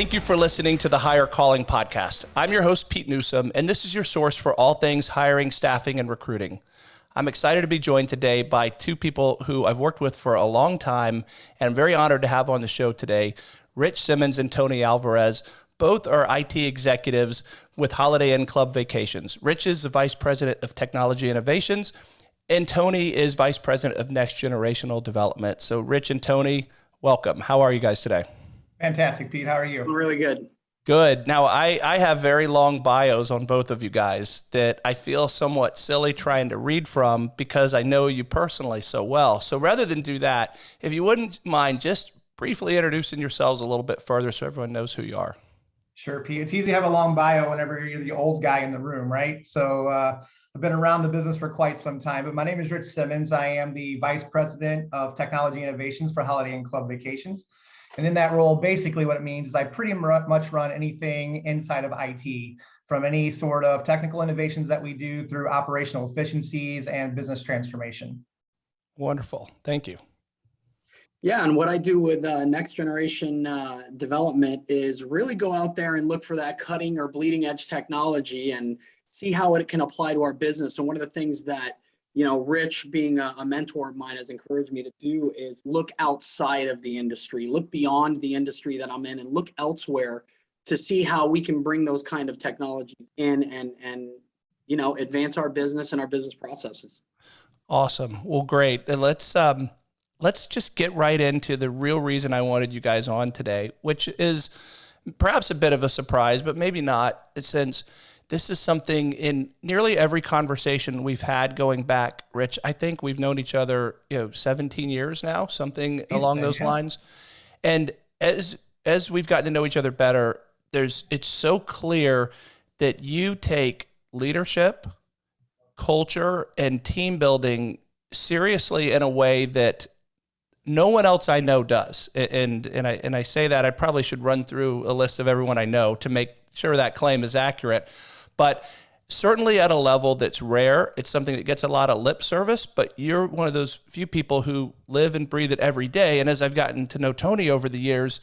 Thank you for listening to the Hire Calling podcast. I'm your host, Pete Newsome, and this is your source for all things hiring, staffing, and recruiting. I'm excited to be joined today by two people who I've worked with for a long time, and I'm very honored to have on the show today Rich Simmons and Tony Alvarez. Both are IT executives with Holiday Inn Club Vacations. Rich is the Vice President of Technology Innovations, and Tony is Vice President of Next Generational Development. So, Rich and Tony, welcome. How are you guys today? Fantastic, Pete. How are you? I'm Really good. Good. Now, I, I have very long bios on both of you guys that I feel somewhat silly trying to read from because I know you personally so well. So rather than do that, if you wouldn't mind just briefly introducing yourselves a little bit further so everyone knows who you are. Sure, Pete. It's easy to have a long bio whenever you're the old guy in the room, right? So uh, I've been around the business for quite some time, but my name is Rich Simmons. I am the Vice President of Technology Innovations for Holiday Inn Club Vacations. And in that role, basically what it means is I pretty much run anything inside of IT, from any sort of technical innovations that we do through operational efficiencies and business transformation. Wonderful. Thank you. Yeah, and what I do with uh, next generation uh, development is really go out there and look for that cutting or bleeding edge technology and see how it can apply to our business. And one of the things that you know, Rich being a, a, mentor of mine has encouraged me to do is look outside of the industry, look beyond the industry that I'm in and look elsewhere to see how we can bring those kind of technologies in and, and, you know, advance our business and our business processes. Awesome. Well, great. And let's, um, let's just get right into the real reason I wanted you guys on today, which is perhaps a bit of a surprise, but maybe not since this is something in nearly every conversation we've had going back, Rich. I think we've known each other, you know, 17 years now, something along those lines. And as as we've gotten to know each other better, there's it's so clear that you take leadership, culture, and team building seriously in a way that no one else I know does. And and I and I say that I probably should run through a list of everyone I know to make sure that claim is accurate but certainly at a level that's rare. It's something that gets a lot of lip service, but you're one of those few people who live and breathe it every day. And as I've gotten to know Tony over the years,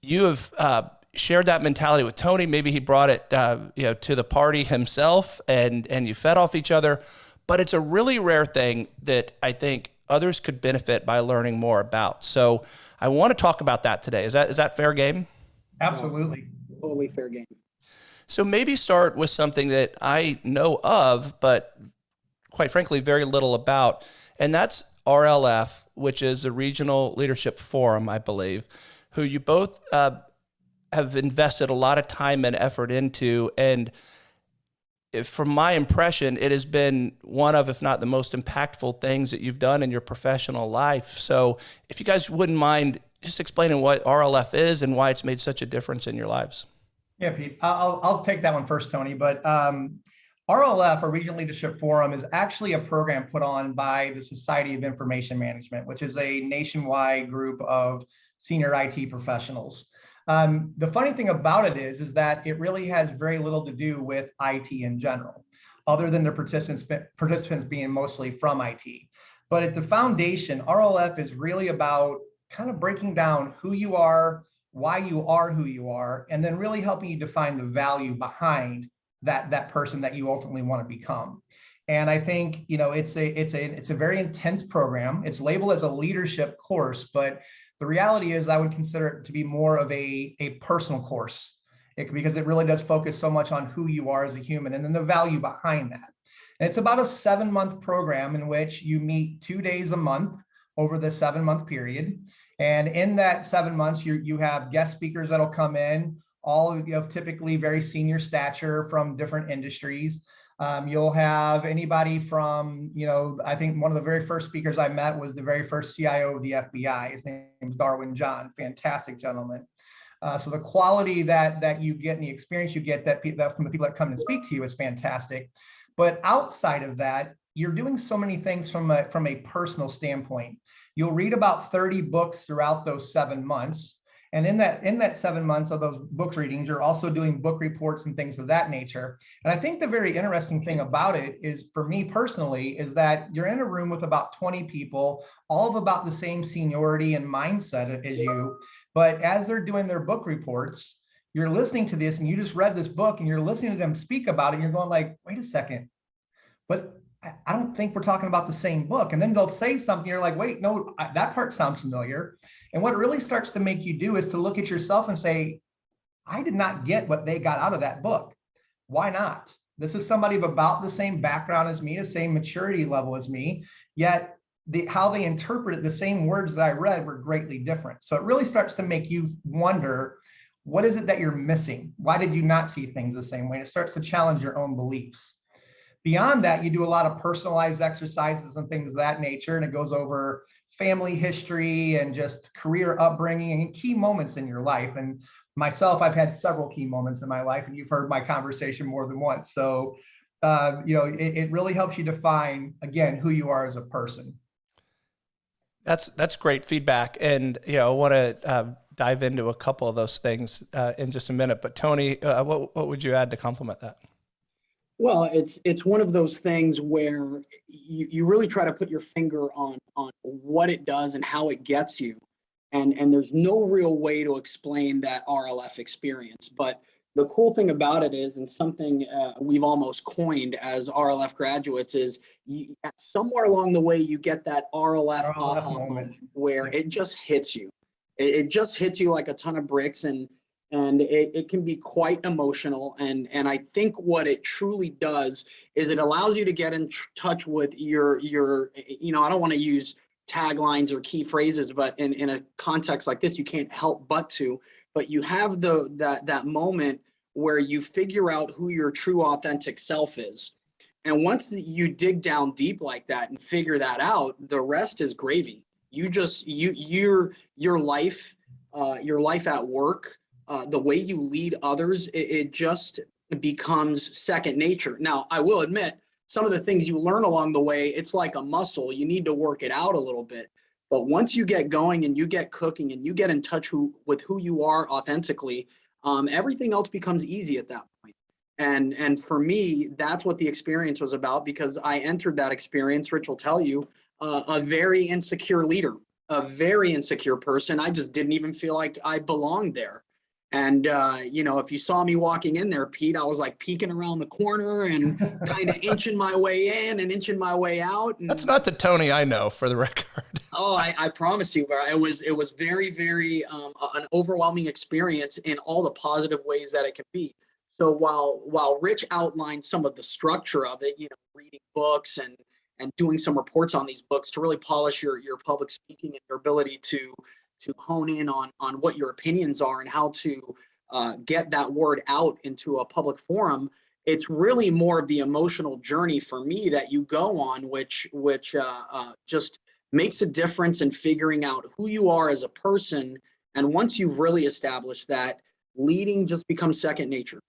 you have uh, shared that mentality with Tony. Maybe he brought it, uh, you know, to the party himself, and and you fed off each other. But it's a really rare thing that I think others could benefit by learning more about. So I want to talk about that today. Is that is that fair game? Absolutely. Totally fair game. So maybe start with something that I know of, but quite frankly, very little about. And that's RLF, which is a regional leadership forum, I believe, who you both uh, have invested a lot of time and effort into. And if, from my impression, it has been one of, if not the most impactful things that you've done in your professional life. So if you guys wouldn't mind just explaining what RLF is and why it's made such a difference in your lives. Yeah, Pete, I'll, I'll take that one first, Tony. But um, RLF, or Regional Leadership Forum, is actually a program put on by the Society of Information Management, which is a nationwide group of senior IT professionals. Um, the funny thing about it is, is that it really has very little to do with IT in general, other than the participants, participants being mostly from IT. But at the foundation, RLF is really about kind of breaking down who you are, why you are who you are, and then really helping you define the value behind that that person that you ultimately want to become. And I think you know it's a it's a it's a very intense program. It's labeled as a leadership course, but the reality is I would consider it to be more of a a personal course it, because it really does focus so much on who you are as a human and then the value behind that. And it's about a seven month program in which you meet two days a month over the seven month period. And in that seven months, you, you have guest speakers that'll come in, all of you have typically very senior stature from different industries. Um, you'll have anybody from, you know, I think one of the very first speakers I met was the very first CIO of the FBI. His name is Darwin John, fantastic gentleman. Uh, so the quality that that you get and the experience you get that, that from the people that come and speak to you is fantastic. But outside of that, you're doing so many things from a, from a personal standpoint. You'll read about 30 books throughout those seven months. And in that in that seven months of those book readings, you're also doing book reports and things of that nature. And I think the very interesting thing about it is, for me personally, is that you're in a room with about 20 people, all of about the same seniority and mindset as you. But as they're doing their book reports, you're listening to this and you just read this book and you're listening to them speak about it and you're going like, wait a second, but I- I don't think we're talking about the same book. And then they'll say something, you're like, wait, no, I- that part sounds familiar. And what it really starts to make you do is to look at yourself and say, I did not get what they got out of that book. Why not? This is somebody of about the same background as me, the same maturity level as me, yet the, how they interpreted the same words that I read were greatly different. So it really starts to make you wonder, what is it that you're missing? Why did you not see things the same way? And it starts to challenge your own beliefs. Beyond that, you do a lot of personalized exercises and things of that nature, and it goes over family history and just career upbringing and key moments in your life. And myself, I've had several key moments in my life, and you've heard my conversation more than once. So, uh, you know, it, it really helps you define, again, who you are as a person. That's that's great feedback, and you know I want to uh, dive into a couple of those things uh, in just a minute. But Tony, uh, what what would you add to complement that? Well, it's it's one of those things where you, you really try to put your finger on on what it does and how it gets you. And and there's no real way to explain that RLF experience. But the cool thing about it is, and something uh, we've almost coined as RLF graduates is you, somewhere along the way you get that RLF, RLF moment. where it just hits you. It, it just hits you like a ton of bricks and and it, it can be quite emotional and and i think what it truly does is it allows you to get in touch with your your you know i don't want to use taglines or key phrases but in in a context like this you can't help but to but you have the that that moment where you figure out who your true authentic self is. And once you dig down deep like that and figure that out the rest is gravy. You just you your your life uh, your life at work uh, the way you lead others, it, it just becomes second nature. Now, I will admit, some of the things you learn along the way, it's like a muscle. You need to work it out a little bit. But once you get going and you get cooking and you get in touch who, with who you are authentically, um, everything else becomes easy at that point. And and for me, that's what the experience was about because I entered that experience. Rich will tell you, uh, a very insecure leader, a very insecure person. I just didn't even feel like I belonged there. And, uh, you know, if you saw me walking in there, Pete, I was like peeking around the corner and kind of inching my way in and inching my way out. And, That's not the Tony I know, for the record. oh, I, I promise you, it was, it was very, very, um, an overwhelming experience in all the positive ways that it can be. So while, while Rich outlined some of the structure of it, you know, reading books and, and doing some reports on these books to really polish your, your public speaking and your ability to, to hone in on on what your opinions are and how to uh, get that word out into a public forum it's really more of the emotional journey for me that you go on which which uh, uh, just makes a difference in figuring out who you are as a person. And once you've really established that leading just becomes second nature.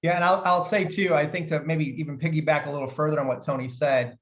Yeah, and I'll, I'll say too, I think to maybe even piggyback a little further on what Tony said,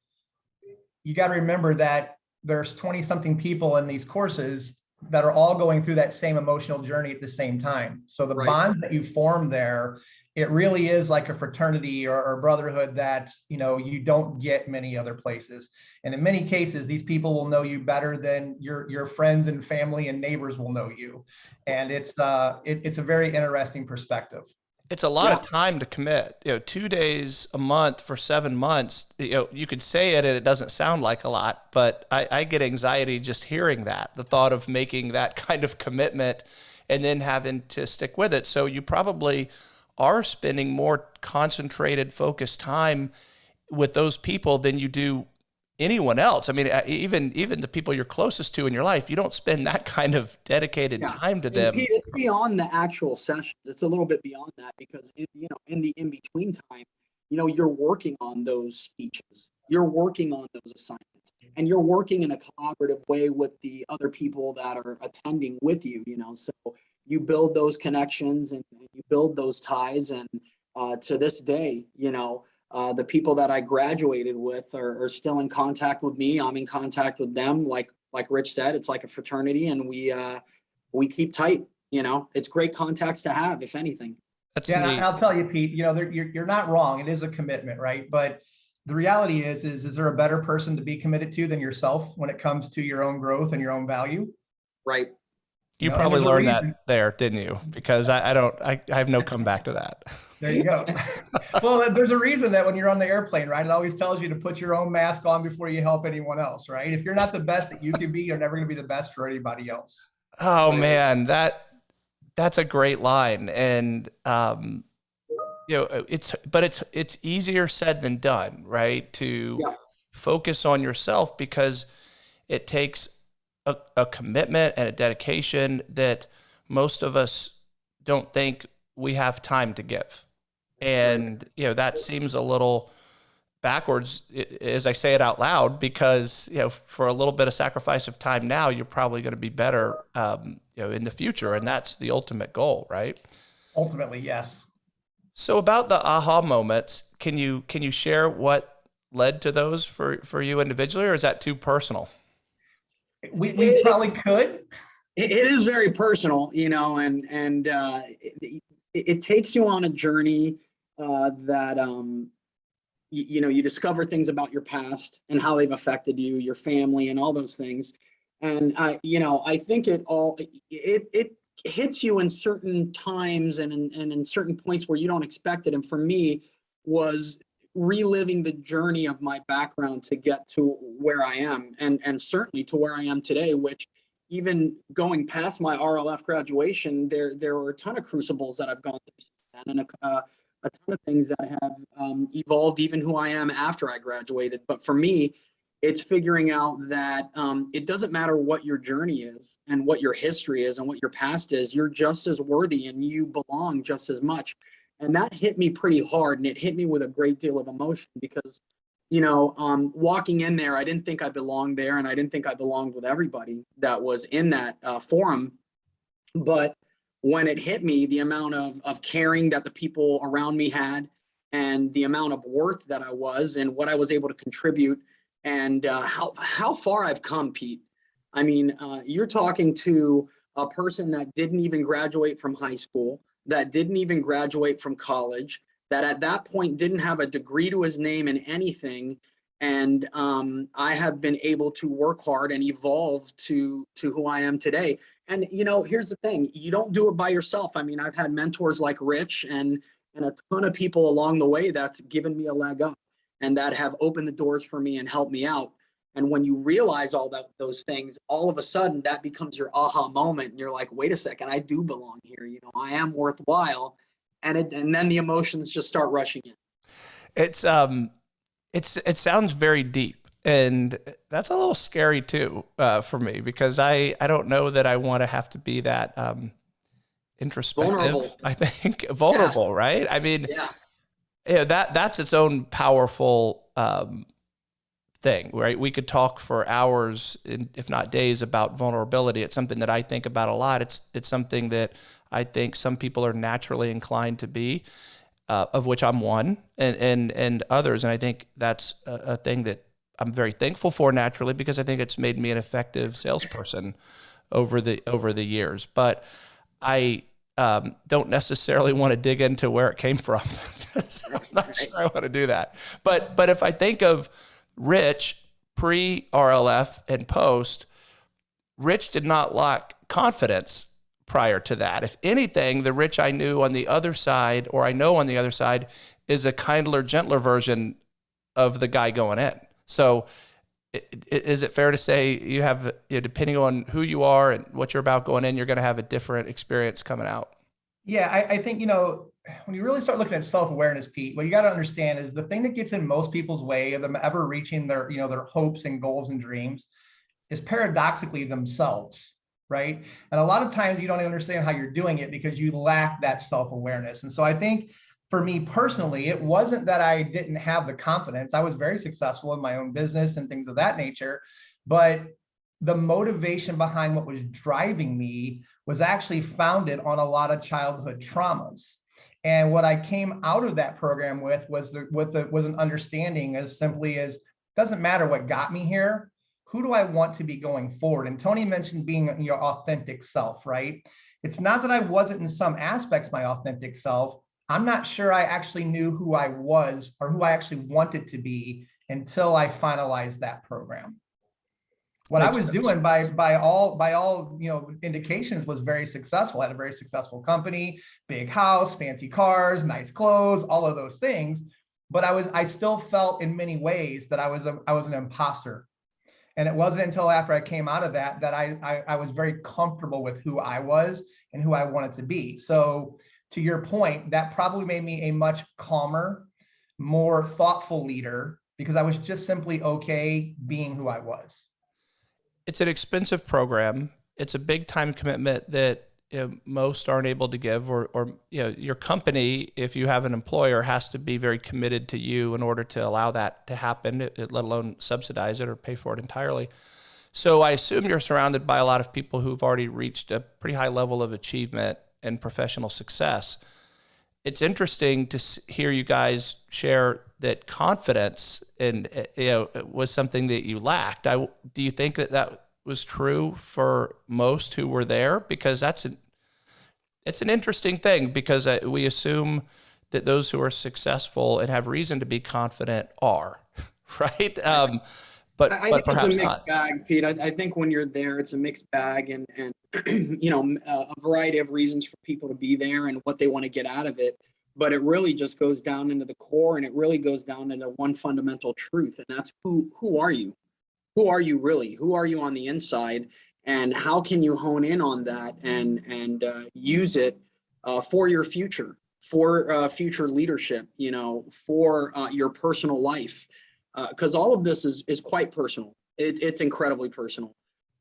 you got to remember that there's 20 something people in these courses that are all going through that same emotional journey at the same time. So the Right. bonds that you form there, it really is like a fraternity or, or brotherhood that, you know, you don't get many other places. And in many cases, these people will know you better than your, your friends and family and neighbors will know you. And it's, uh, it, it's a very interesting perspective. It's a lot of time to commit. You know, two days a month for seven months. You know, you could say it and it doesn't sound like a lot, but I, I get anxiety just hearing that. The thought of making that kind of commitment and then having to stick with it. So you probably are spending more concentrated, focused time with those people than you do anyone else. I mean, uh, even even the people you're closest to in your life, you don't spend that kind of dedicated Yeah. time to them. It's beyond the actual sessions. It's a little bit beyond that because in, you know, in the in between time, you know, you're working on those speeches. You're working on those assignments, and you're working in a collaborative way with the other people that are attending with you. You know, so you build those connections and you build those ties. And uh, to this day, you know, uh, the people that I graduated with are, are still in contact with me. I'm in contact with them. Like like Rich said, it's like a fraternity, and we uh, we keep tight. You know, it's great contacts to have, if anything. That's Yeah, neat. and I'll tell you, Pete, You know, you're you're not wrong. It is a commitment, right? But the reality is, is, is there a better person to be committed to than yourself when it comes to your own growth and your own value? Right. You No, probably learned that there, didn't you? Because I, I don't, I, I have no comeback to that. There you go. well, there's a reason that when you're on the airplane, right, it always tells you to put your own mask on before you help anyone else, right? If you're not the best that you can be, you're never going to be the best for anybody else. Oh Right. man, that that's a great line, and um, you know, it's but it's it's easier said than done, right? To Yeah. focus on yourself because it takes a, a commitment and a dedication that most of us don't think we have time to give, and you know that seems a little backwards as I say it out loud because you know for a little bit of sacrifice of time now you're probably going to be better um, you know in the future and that's the ultimate goal right Ultimately, yes. so about the aha moments can you can you share what led to those for for you individually or is that too personal We, we probably could. it, it is very personal, you know, and and uh, it, it, it takes you on a journey uh, that um, you, know you discover things about your past and how they've affected you, your family, and all those things. And I, you know, I think it all it it hits you in certain times and in, and in certain points where you don't expect it. And for me, was reliving the journey of my background to get to where I am, and and certainly to where I am today, which even going past my RLF graduation, there there were a ton of crucibles that I've gone through and a, uh, a ton of things that have um, evolved even who I am after I graduated. But for me, it's figuring out that um, it doesn't matter what your journey is and what your history is and what your past is. You're just as worthy and you belong just as much. And that hit me pretty hard, and it hit me with a great deal of emotion because you know, um, walking in there, I didn't think I belonged there, and I didn't think I belonged with everybody that was in that uh, forum. But when it hit me, the amount of of caring that the people around me had, and the amount of worth that I was, and what I was able to contribute, and uh, how how far I've come, Pete. I mean, uh, you're talking to a person that didn't even graduate from high school, that didn't even graduate from college, that at that point didn't have a degree to his name in anything. And um, i have been able to work hard and evolve to to who i am today and you know here's the thing you don't do it by yourself. I mean i've had mentors like rich and and a ton of people along the way that's given me a leg up and that have opened the doors for me and helped me out. And when you realize all that those things all of a sudden that becomes your aha moment and you're like wait a second i do belong here. You know i am worthwhile. And it and then the emotions just start rushing in. It's um it's it sounds very deep and that's a little scary too uh, for me because i i don't know that i want to have to be that um introspective Vulnerable. i think vulnerable right i mean yeah yeah, that that's its own powerful um, thing, right? We could talk for hours, if not days, about vulnerability. It's something that I think about a lot. It's it's something that I think some people are naturally inclined to be, uh, of which I'm one, and and and others. And I think that's a, a thing that I'm very thankful for naturally because I think it's made me an effective salesperson over the over the years. But I um, don't necessarily want to dig into where it came from. I'm not sure I want to do that. But but if I think of Rich pre RLF and post, Rich did not lack confidence prior to that. If anything, the Rich I knew on the other side, or I know on the other side, is a kindler, gentler version of the guy going in. So is it fair to say you have, you know, depending on who you are and what you're about going in, you're going to have a different experience coming out? Yeah, I, I think, you know, when you really start looking at self-awareness, Pete, what you got to understand is the thing that gets in most people's way of them ever reaching their, you know, their hopes and goals and dreams is paradoxically themselves, right? And a lot of times you don't understand how you're doing it because you lack that self-awareness. And so I think for me personally, it wasn't that I didn't have the confidence. I was very successful in my own business and things of that nature, but the motivation behind what was driving me was actually founded on a lot of childhood traumas. And what I came out of that program with was the with the was an understanding as simply as doesn't matter what got me here, who do I want to be going forward? And Tony mentioned being your authentic self, right? It's not that I wasn't in some aspects my authentic self. I'm not sure I actually knew who I was or who I actually wanted to be until I finalized that program. what I was sense. doing by by all by all you know indications was very successful. I had a very successful company, big house, fancy cars, nice clothes, all of those things. But I was I still felt in many ways that I was a, I was an imposter. And it wasn't until after I came out of that that I, I I was very comfortable with who I was and who I wanted to be. So to your point, that probably made me a much calmer, more thoughtful leader because I was just simply okay being who I was. it's an expensive program. It's a big time commitment that you know, most aren't able to give, or, or you know, your company, if you have an employer, has to be very committed to you in order to allow that to happen, let alone subsidize it or pay for it entirely. So I assume you're surrounded by a lot of people who've already reached a pretty high level of achievement and professional success. It's interesting to hear you guys share that confidence and uh, you know was something that you lacked. I do you think that that was true for most who were there because that's an it's an interesting thing because uh, we assume that those who are successful and have reason to be confident are right. Um, but I but think it's a mixed not. bag, Pete. I, I think when you're there, it's a mixed bag and, and, you know, a a variety of reasons for people to be there and what they want to get out of it. But it really just goes down into the core and it really goes down into one fundamental truth. And that's who, who are you? Who are you really? Who are you on the inside? And how can you hone in on that and, and, uh, use it, uh, for your future, for, uh, future leadership, you know, for, uh, your personal life? Because all of this is is quite personal. It, it's incredibly personal.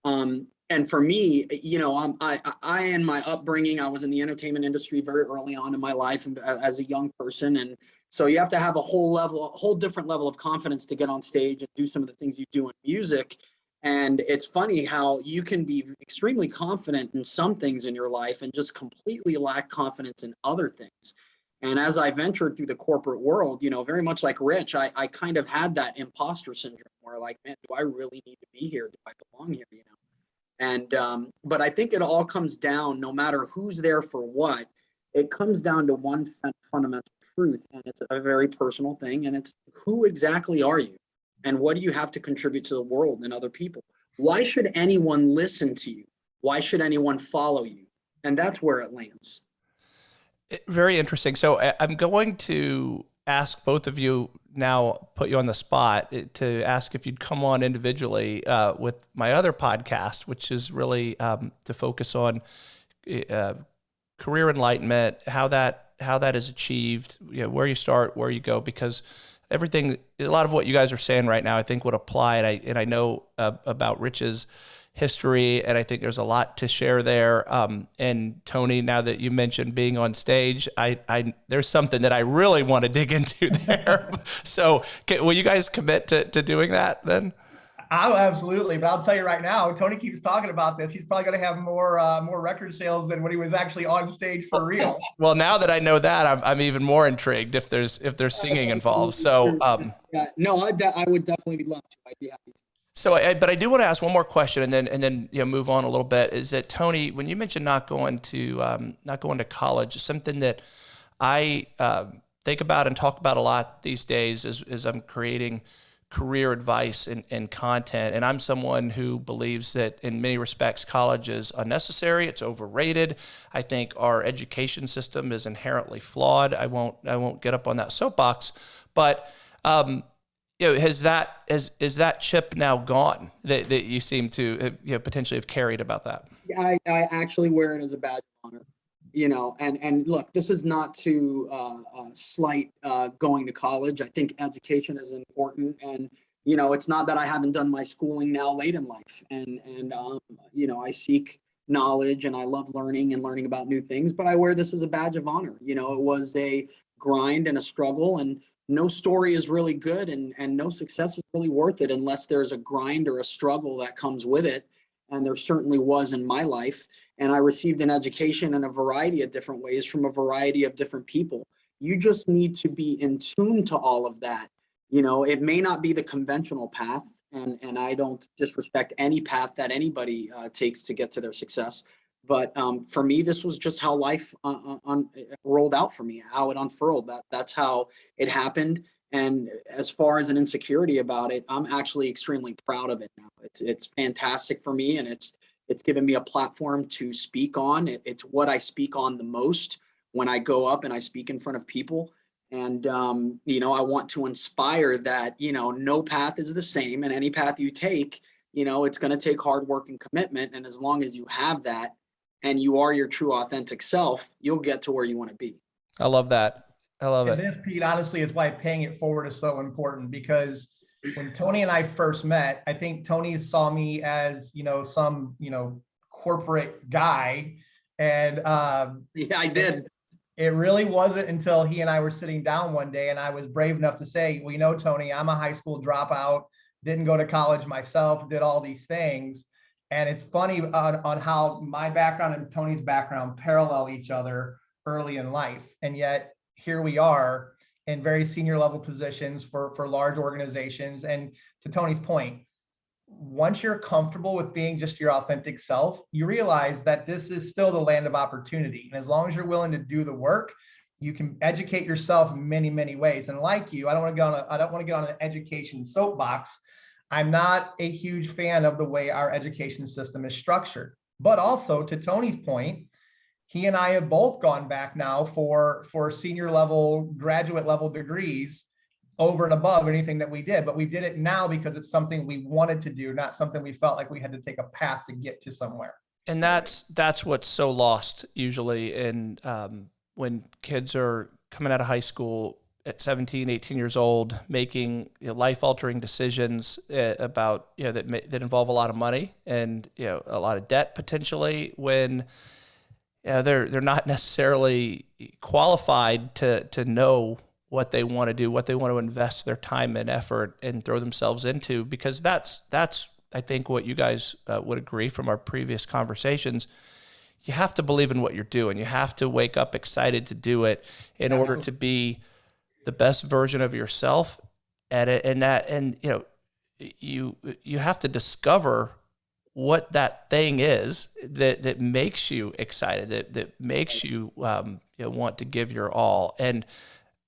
Um, and for me, you know, I'm, I, I, my upbringing, I was in the entertainment industry very early on in my life uh, as a young person, and so you have to have a whole level, a whole different level of confidence to get on stage and do some of the things you do in music. And it's funny how you can be extremely confident in some things in your life and just completely lack confidence in other things. And as I ventured through the corporate world, you know, very much like Rich, I, I kind of had that imposter syndrome where like, man, do I really need to be here? Do I belong here? You know? And, um, but I think it all comes down, no matter who's there for what, it comes down to one fundamental truth. And it's a very personal thing. And it's who exactly are you? And what do you have to contribute to the world and other people? Why should anyone listen to you? Why should anyone follow you? And that's where it lands. Very interesting. So I'm going to ask both of you now, put you on the spot eh, to ask if you'd come on individually uh, with my other podcast, which is really um, to focus on eh, uh, career enlightenment, how that how that is achieved, you know, where you start, where you go, because everything, a lot of what you guys are saying right now, I think would apply, and I and I know uh, about Rich's history, and I think there's a lot to share there. Um, and Tony, now that you mentioned being on stage, I, I there's something that I really want to dig into there. so, can, will you guys commit to, to doing that then? Oh, absolutely. But I'll tell you right now, Tony keeps talking about this. He's probably going to have more uh, more record sales than when he was actually on stage for real. Well, now that I know that, I'm, I'm even more intrigued if there's if there's singing involved. So, um, Yeah, no, I, de- I would definitely love to. I'd be happy to. So, I, but I do want to ask one more question, and then and then you know move on a little bit. Is that Tony? When you mentioned not going to um, not going to college, something that I um think about and talk about a lot these days is is I'm creating career advice and, and content, and I'm someone who believes that in many respects college is unnecessary. It's overrated. I think our education system is inherently flawed. I won't I won't get up on that soapbox, but um, you know, has that is is that chip now gone that, that you seem to have, you know, potentially have carried about that? I, I actually wear it as a badge of honor, you know, and, and look, this is not to uh, uh, slight uh, going to college. I think education is important and, you know, it's not that I haven't done my schooling now late in life and, and, um, you know, I seek knowledge and I love learning and learning about new things, but I wear this as a badge of honor. You know, it was a grind and a struggle and no story is really good and, and no success is really worth it unless there's a grind or a struggle that comes with it and there certainly was in my life. And I received an education in a variety of different ways from a variety of different people. You just need to be in tune to all of that. You know, it may not be the conventional path, and and I don't disrespect any path that anybody uh, takes to get to their success. But um, for me, this was just how life uh, uh, un- rolled out for me, how it unfurled. That that's how it happened. And as far as an insecurity about it, I'm actually extremely proud of it now. It's it's fantastic for me and it's it's given me a platform to speak on. It, it's what I speak on the most when I go up and I speak in front of people. And um, you know, I want to inspire that, you know, no path is the same and any path you take, you know, it's going to take hard work and commitment. And as long as you have that and you are your true authentic self, you'll get to where you want to be. I love that. I love And it. this, Pete, honestly, is why paying it forward is so important because when Tony and I first met, I think Tony saw me as, you know, some, you know, corporate guy. And um, Yeah, I did. it really wasn't until he and I were sitting down one day and I was brave enough to say, well, you know, Tony, I'm a high school dropout, didn't go to college myself, did all these things. And it's funny on, on how my background and Tony's background parallel each other early in life. And yet here we are in very senior level positions for, for large organizations. And to Tony's point, once you're comfortable with being just your authentic self, you realize that this is still the land of opportunity. And as long as you're willing to do the work, you can educate yourself in many, many ways. And like you, I don't want to get on a, I don't want to get on an education soapbox. I'm not a huge fan of the way our education system is structured. But also to Tony's point, he and I have both gone back now for, for senior level, graduate level degrees over and above anything that we did, but we did it now because it's something we wanted to do, not something we felt like we had to take a path to get to somewhere. and that's that's what's so lost usually in um, when kids are coming out of high school at 17 18 years old making you know, life altering decisions uh, about you know that that involve a lot of money and you know a lot of debt potentially when yeah, they're they're not necessarily qualified to to know what they want to do, what they want to invest their time and effort and throw themselves into, because that's that's I think what you guys uh, would agree from our previous conversations. You have to believe in what you're doing. You have to wake up excited to do it in order to be the best version of yourself at it. And that, and you know, you you have to discover what that thing is that that makes you excited, that that makes you um, you know, want to give your all, and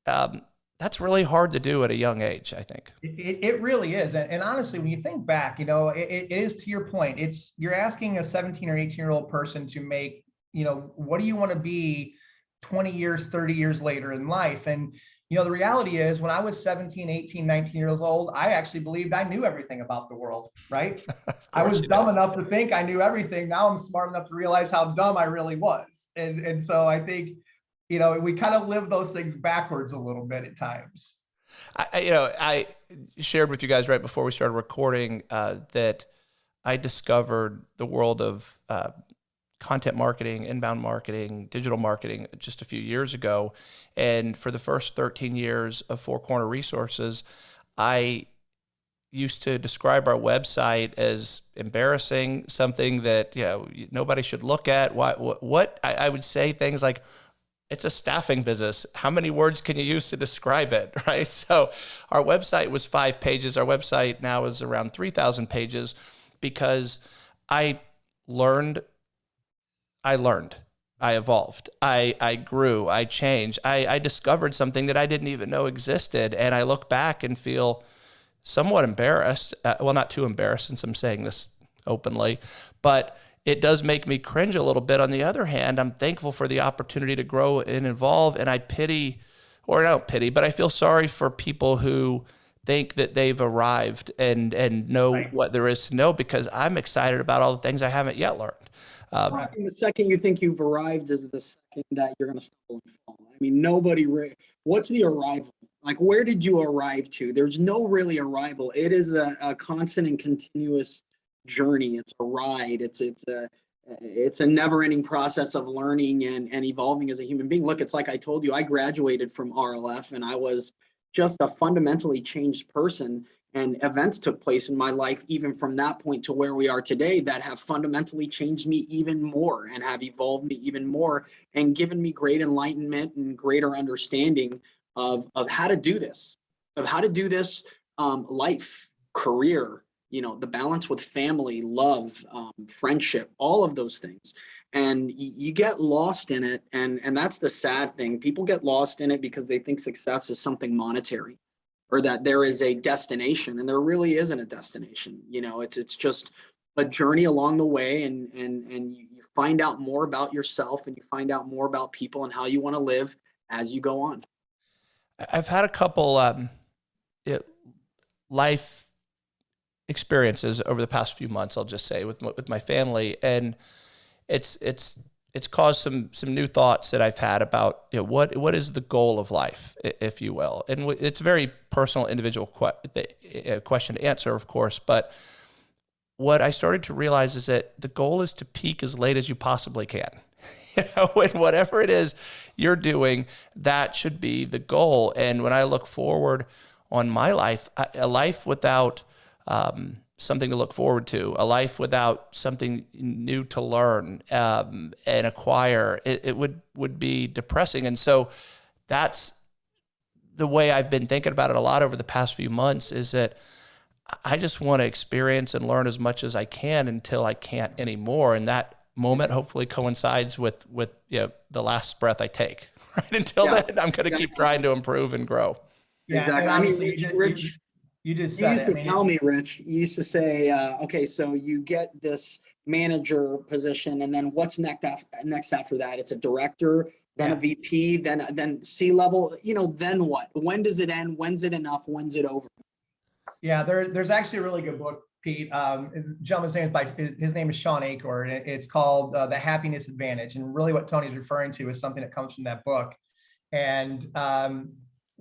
um, that's really hard to do at a young age. I think. It, it, really is. And, and honestly, when you think back, you know, it, it is to your point, it's, you're asking a 17 or 18 year old person to make, you know, what do you want to be 20 years, 30 years later in life? And, you know, the reality is when I was 17, 18, 19 years old, I actually believed I knew everything about the world, right? I was dumb enough to think I knew everything. Now I'm smart enough to realize how dumb I really was. And, and so I think, you know, we kind of live those things backwards a little bit at times. I, I- you know, I shared with you guys right before we started recording uh, that I discovered the world of uh, content marketing, inbound marketing, digital marketing just a few years ago. And for the first 13 years of Four Corner Resources, I used to describe our website as embarrassing, something that you know nobody should look at. Why? What? what I, I would say things like, it's a staffing business. How many words can you use to describe it, right? So our website was five pages. Our website now is around 3,000 pages because I learned, I learned, I evolved, I, I grew, I changed, I, I discovered something that I didn't even know existed. And I look back and feel somewhat embarrassed. Uh, well, not too embarrassed since I'm saying this openly, but it does make me cringe a little bit. On the other hand, I'm thankful for the opportunity to grow and evolve, and I pity, or I don't pity, but I feel sorry for people who think that they've arrived and and know Right. what there is to know because I'm excited about all the things I haven't yet learned. Um, the second you think you've arrived is the second that you're going to stumble and fall. I mean, nobody. What's the arrival? Like, where did you arrive to? There's no really arrival. It is a, a constant and continuous journey. It's a ride. It's it's a it's a never-ending process of learning and and evolving as a human being. Look, it's like I told you, I graduated from RLF and I was just a fundamentally changed person and events took place in my life even from that point to where we are today that have fundamentally changed me even more and have evolved me even more and given me great enlightenment and greater understanding of of how to do this of how to do this um, life career you know the balance with family love um, friendship all of those things. And you get lost in it and and that's the sad thing. People get lost in it because they think success is something monetary or that there is a destination and there really isn't a destination. You know, it's, it's just a journey along the way and, and, and you find out more about yourself and you find out more about people and how you want to live as you go on. I've had a couple um, it, life experiences over the past few months. I'll just say with my, with my family, and it's it's it's caused some some new thoughts that I've had about you know, what what is the goal of life, if you will, and it's a very personal, individual que- uh, question to answer, of course, but. What I started to realize is that the goal is to peak as late as you possibly can. You know, and whatever it is you're doing, that should be the goal. And when I look forward on my life, a a life without um, something to look forward to, a life without something new to learn um, and acquire, it, it would would be depressing. And so that's the way I've been thinking about it a lot over the past few months. Is that I just want to experience and learn as much as I can until I can't anymore, and that moment hopefully coincides with with you know, the last breath I take. Right until Yeah. then, I'm going to keep trying to improve and grow. Yeah, Exactly. I mean, obviously you ju- you Rich, ju- You just You used it. to tell me, Rich, you used to say, uh, okay, so you get this manager position and then what's next after, next after that? It's a director, then a VP, then, then C level, you know, then what? When does it end? When's it enough? When's it over? Yeah, there, there's actually a really good book, Pete. Um, gentleman's name is by, his, his name is Shawn Achor, and it's called uh, The Happiness Advantage. And really what Tony's referring to is something that comes from that book. And um,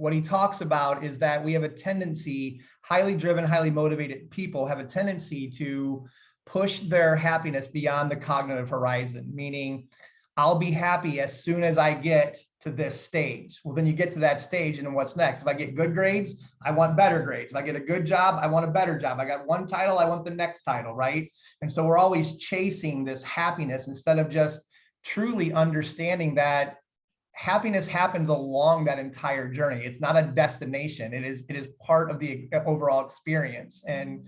what he talks about is that we have a tendency, highly driven, highly motivated people have a tendency to push their happiness beyond the cognitive horizon, meaning I'll be happy as soon as I get to this stage. Well, then you get to that stage and what's next? If I get good grades, I want better grades. If I get a good job, I want a better job. I got one title, I want the next title, right? And so we're always chasing this happiness instead of just truly understanding that happiness happens along that entire journey. It's not a destination. It is it is part of the overall experience. And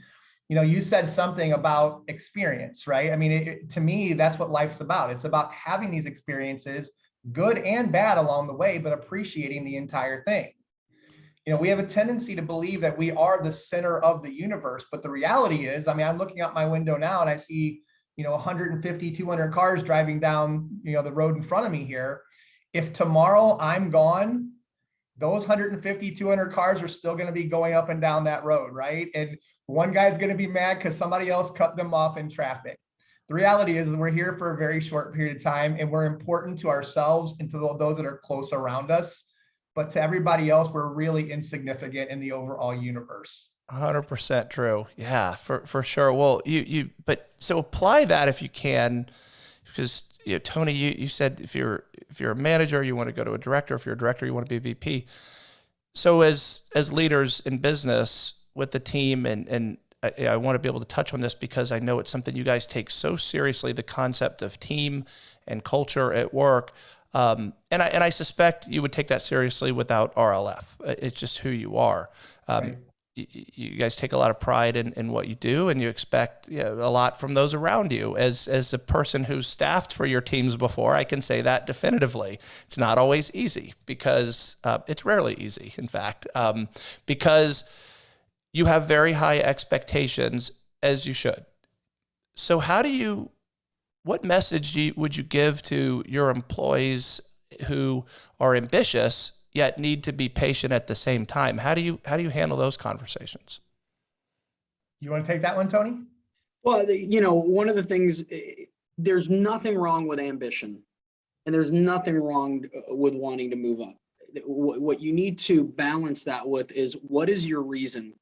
you know, you said something about experience, right? I mean, it, to me, that's what life's about. It's about having these experiences, good and bad along the way, but appreciating the entire thing. You know, we have a tendency to believe that we are the center of the universe, but the reality is, I mean, I'm looking out my window now and I see, you know, 150, 200 cars driving down, you know, the road in front of me here. If tomorrow I'm gone, those 150, 200 cars are still going to be going up and down that road, right? And one guy's going to be mad because somebody else cut them off in traffic. The reality is we're here for a very short period of time and we're important to ourselves and to those that are close around us. But to everybody else, we're really insignificant in the overall universe. Hundred percent true. Yeah, for for sure. Well, you you but so apply that if you can, because you know, Tony, you you said if you're if you're a manager, you want to go to a director. If you're a director, you want to be a VP. So as as leaders in business with the team, and and I, I want to be able to touch on this because I know it's something you guys take so seriously. The concept of team and culture at work. Um, and I and I suspect you would take that seriously without RLF. It's just who you are. Um, Right. You guys take a lot of pride in, in what you do and you expect you know, a lot from those around you. As as a person who's staffed for your teams before i can say that definitively. It's not always easy because uh, it's rarely easy in fact um, because you have very high expectations as you should. So how do you what message you, would you give to your employees who are ambitious yet need to be patient at the same time how do you how do you handle those conversations You want to take that one, Tony? Well, you know, one of the things, eh, there's nothing wrong with ambition. And there's nothing wrong uh, with wanting to move up. What, what you need to balance that with is what is your reason?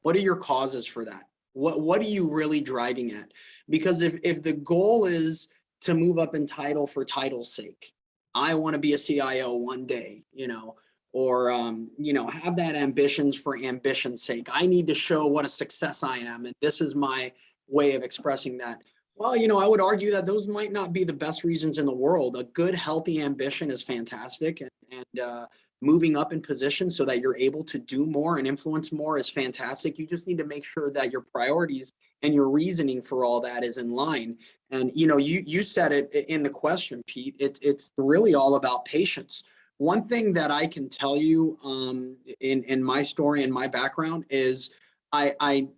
What are your causes for that? What, what are you really driving at? Because if, if the goal is to move up in title for title's sake, I want to be a CIO one day, you know, or, um, you know, have that ambitions for ambition's sake. I need to show what a success I am. And this is my way of expressing that. Well, you know, I would argue that those might not be the best reasons in the world. A good, healthy ambition is fantastic. And, and uh, moving up in position so that you're able to do more and influence more is fantastic. You just need to make sure that your priorities and your reasoning for all that is in line. And, you know, you, you said it in the question, Pete, it, it's really all about patience one thing that I can tell you um, in, in my story and my background is I, I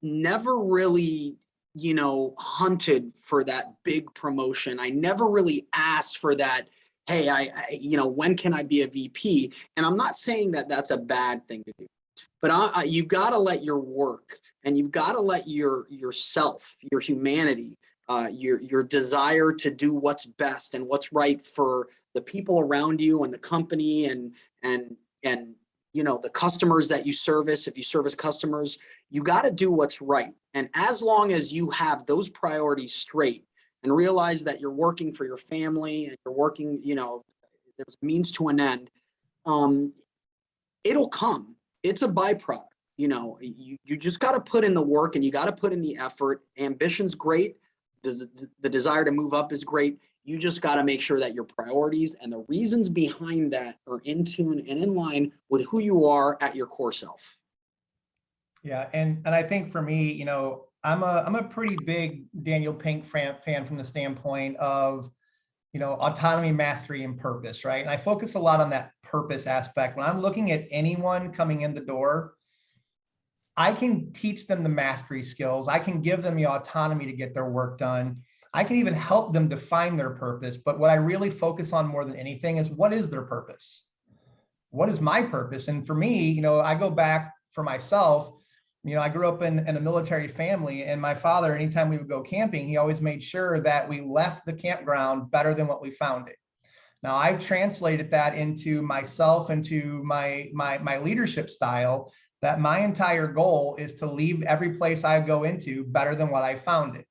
never really, you know, hunted for that big promotion. I never really asked for that. Hey, I, I you know, when can I be a VP? And I'm not saying that that's a bad thing to do, but I, I, you got to let your work and you've got to let your yourself, your humanity, uh, your your desire to do what's best and what's right for the people around you and the company and and and you know the customers that you service. If you service customers you got to do what's right. And as long as you have those priorities straight and realize that you're working for your family and you're working you know there's means to an end um it'll come it's a byproduct you know you, you just got to put in the work and you got to put in the effort. Ambition's great. Does the desire to move up is great. You just got to make sure that your priorities and the reasons behind that are in tune and in line with who you are at your core self. Yeah, and and I think for me, you know, I'm a I'm a pretty big Daniel Pink fan from the standpoint of, you know, autonomy, mastery, and purpose, right? And I focus a lot on that purpose aspect. When I'm looking at anyone coming in the door, I can teach them the mastery skills. I can give them the autonomy to get their work done. I can even help them define their purpose. But what I really focus on more than anything is what is their purpose? What is my purpose? And for me, you know, I go back for myself, you know, I grew up in, in a military family and my father, anytime we would go camping, he always made sure that we left the campground better than what we found it. Now I've translated that into myself, into my, my, my leadership style, that my entire goal is to leave every place I go into better than what I found it.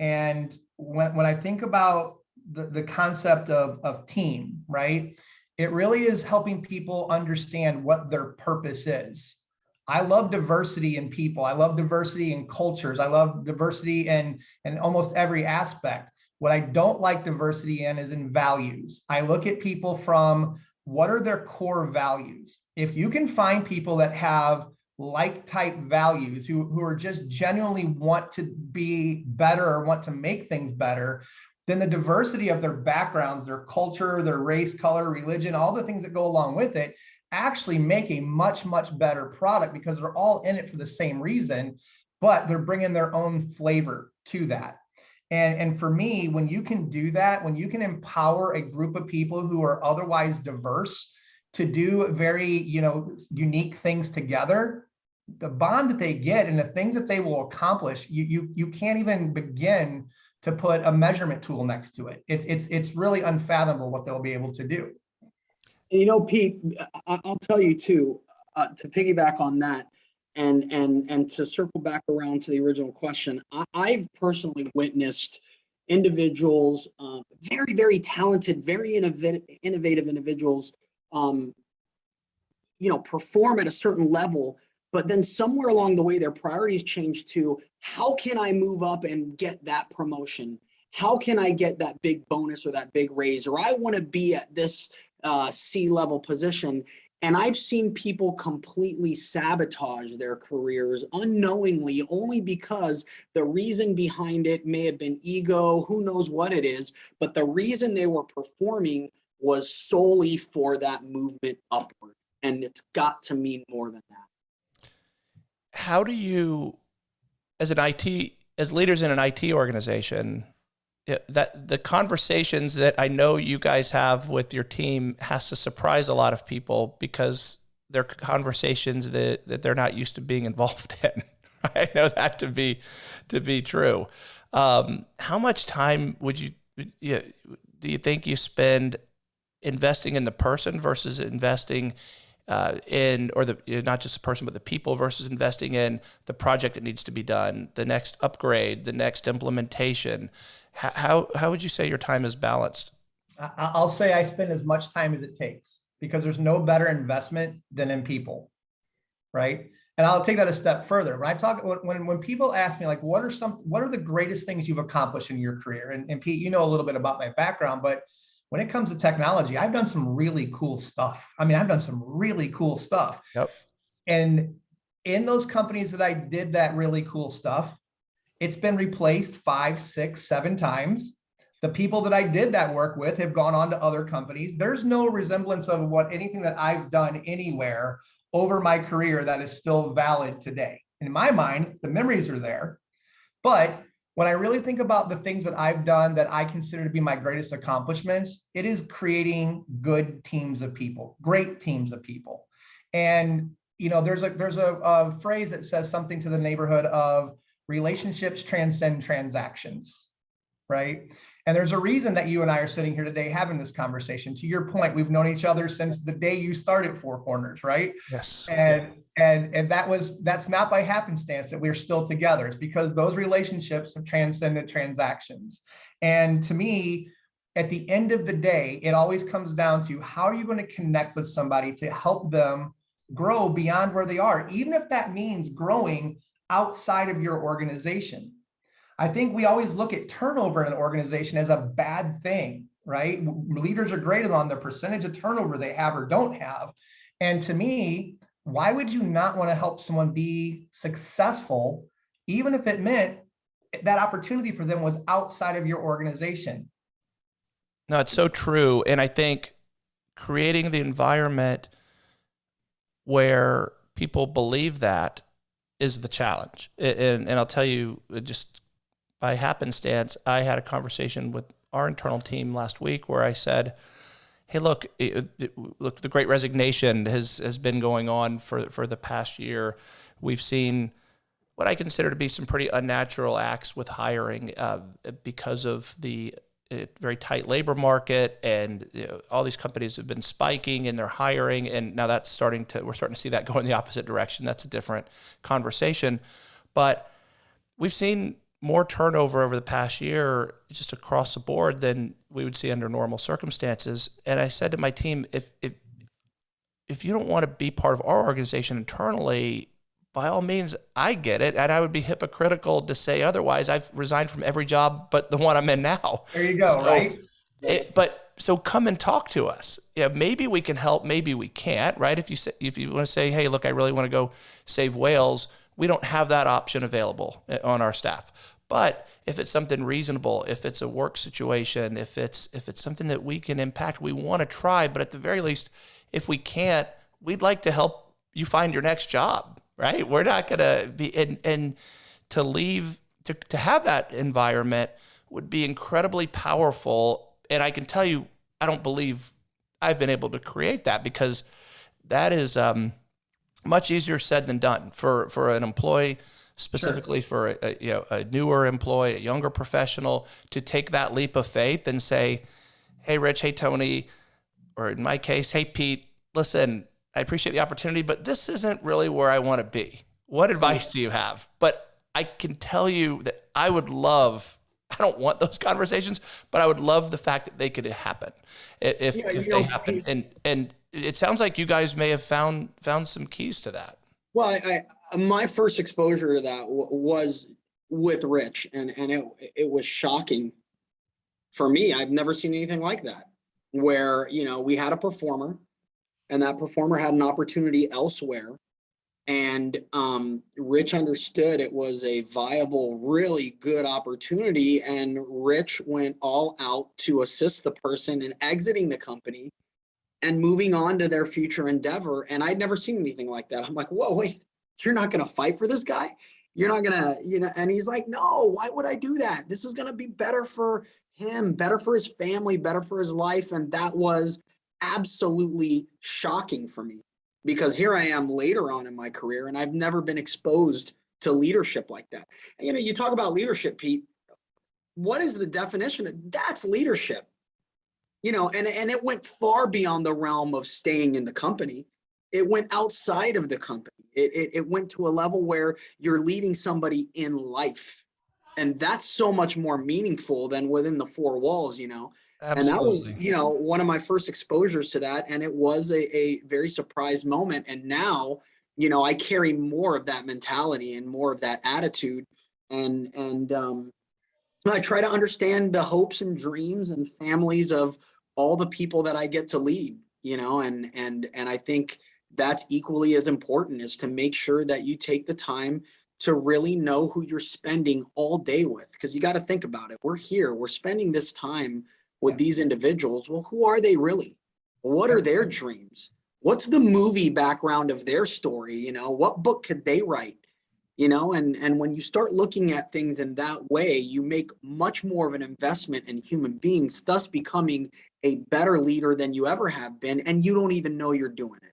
And when, when I think about the, the concept of, of team, right, it really is helping people understand what their purpose is. I love diversity in people. I love diversity in cultures. I love diversity in, in almost every aspect. What I don't like diversity in is in values. I look at people from what are their core values? If you can find people that have like type values who, who are just genuinely want to be better or want to make things better, then the diversity of their backgrounds, their culture, their race, color, religion, all the things that go along with it actually make a much, much better product because they're all in it for the same reason, but they're bringing their own flavor to that. And, and for me, when you can do that, when you can empower a group of people who are otherwise diverse to do very, you know, unique things together, the bond that they get and the things that they will accomplish, you you you can't even begin to put a measurement tool next to it. It's it's it's really unfathomable what they'll be able to do. And you know, Pete, I'll tell you too, uh, to piggyback on that, and and and to circle back around to the original question, I, have personally witnessed individuals, um, very very talented, very innovative, innovative individuals, um, you know, perform at a certain level but then somewhere along the way, their priorities change to how can I move up and get that promotion? How can I get that big bonus or that big raise? Or I want to be at this uh, C-level position. And I've seen people completely sabotage their careers unknowingly, only because the reason behind it may have been ego, who knows what it is, but the reason they were performing was solely for that movement upward. And it's got to mean more than that how do you, as an IT, as leaders in an IT organization, that the conversations that I know you guys have with your team has to surprise a lot of people because they're conversations that, that they're not used to being involved in. I know that to be to be true. Um, how much time would you, you do you think you spend investing in the person versus investing uh, in, or the not just the person, but the people versus investing in the project that needs to be done, the next upgrade, the next implementation. How, how would you say your time is balanced? I'll say I spend as much time as it takes because there's no better investment than in people, right? And I'll take that a step further. When I talk, when, when people ask me like, what are some, what are the greatest things you've accomplished in your career? And, and Pete, you know a little bit about my background, but when it comes to technology, I've done some really cool stuff. I mean, I've done some really cool stuff. Yep. And in those companies that I did that really cool stuff, it's been replaced five, six, seven times. The people that I did that work with have gone on to other companies. There's no resemblance of what anything that I've done anywhere over my career that is still valid today. In my mind, the memories are there. But when I really think about the things that I've done that I consider to be my greatest accomplishments, it is creating good teams of people, great teams of people. And you know, there's a there's a, a phrase that says something to the neighborhood of relationships transcend transactions, right? And there's a reason that you and I are sitting here today having this conversation. To your point, we've known each other since the day you started Four Corners, right? Yes. And and and that was that's not by happenstance that we're still together. It's because those relationships have transcended transactions. And to me, at the end of the day, it always comes down to how are you going to connect with somebody to help them grow beyond where they are, even if that means growing outside of your organization. I think we always look at turnover in an organization as a bad thing, right? Leaders are graded on the percentage of turnover they have or don't have. And to me, why would you not want to help someone be successful, even if it meant that opportunity for them was outside of your organization? No, it's so true. And I think creating the environment where people believe that is the challenge. And, and I'll tell you, just by happenstance, I had a conversation with our internal team last week where I said, "Hey, look, it, it, look, the Great Resignation has has been going on for for the past year. We've seen." What I consider to be some pretty unnatural acts with hiring uh, because of the very tight labor market and you know, all these companies have been spiking and they're hiring and now that's starting to we're starting to see that go in the opposite direction. That's a different conversation. But we've seen more turnover over the past year just across the board than we would see under normal circumstances. And i said to my team if if if you don't want to be part of our organization internally by all means, I get it. And I would be hypocritical to say otherwise. I've resigned from every job but the one I'm in now. There you go, so right? It, but so come and talk to us. Yeah, maybe we can help, maybe we can't, right? If you say, if you want to say, hey, look, I really want to go save whales, we don't have that option available eh, on our staff. But if it's something reasonable, if it's a work situation, if it's if it's something that we can impact, we want to try. But at the very least, if we can't, we'd like to help you find your next job right? We're not going to be, and, and to leave, to, to have that environment would be incredibly powerful. And I can tell you, I don't believe I've been able to create that because that is um, much easier said than done for, for an employee, specifically sure. for a, a, you know, a newer employee, a younger professional to take that leap of faith and say, hey, Rich, hey, Tony, or in my case, hey, Pete, listen, I appreciate the opportunity, but this isn't really where I want to be. What advice do you have? But I can tell you that I would love, I don't want those conversations, but I would love the fact that they could happen if, yeah, if they know, happen. And, and it sounds like you guys may have found, found some keys to that. Well, I, I my first exposure to that was with Rich and, and it, it was shocking for me. I've never seen anything like that where, you know, we had a performer and that performer had an opportunity elsewhere. And um, Rich understood it was a viable, really good opportunity. And Rich went all out to assist the person in exiting the company and moving on to their future endeavor. And I'd never seen anything like that. I'm like, whoa, wait, you're not going to fight for this guy? You're not going to, you know, and he's like, no, why would I do that? This is going to be better for him, better for his family, better for his life. And that was absolutely shocking for me because here I am later on in my career and I've never been exposed to leadership like that. You know, you talk about leadership, Pete. What is the definition? That's leadership. You know, and, and it went far beyond the realm of staying in the company. It went outside of the company. It, it, it went to a level where you're leading somebody in life. And that's so much more meaningful than within the four walls, you know. Absolutely. And that was, you know, one of my first exposures to that. And it was a, a very surprised moment. And now, you know, I carry more of that mentality and more of that attitude. And, and um, I try to understand the hopes and dreams and families of all the people that I get to lead, you know, and, and, and I think that's equally as important is to make sure that you take the time to really know who you're spending all day with. Because you got to think about it. We're here, we're spending this time with these individuals. Well, who are they really? What are their dreams? What's the movie background of their story? You know, what book could they write? You know, and, and when you start looking at things in that way, you make much more of an investment in human beings, thus becoming a better leader than you ever have been. And you don't even know you're doing it.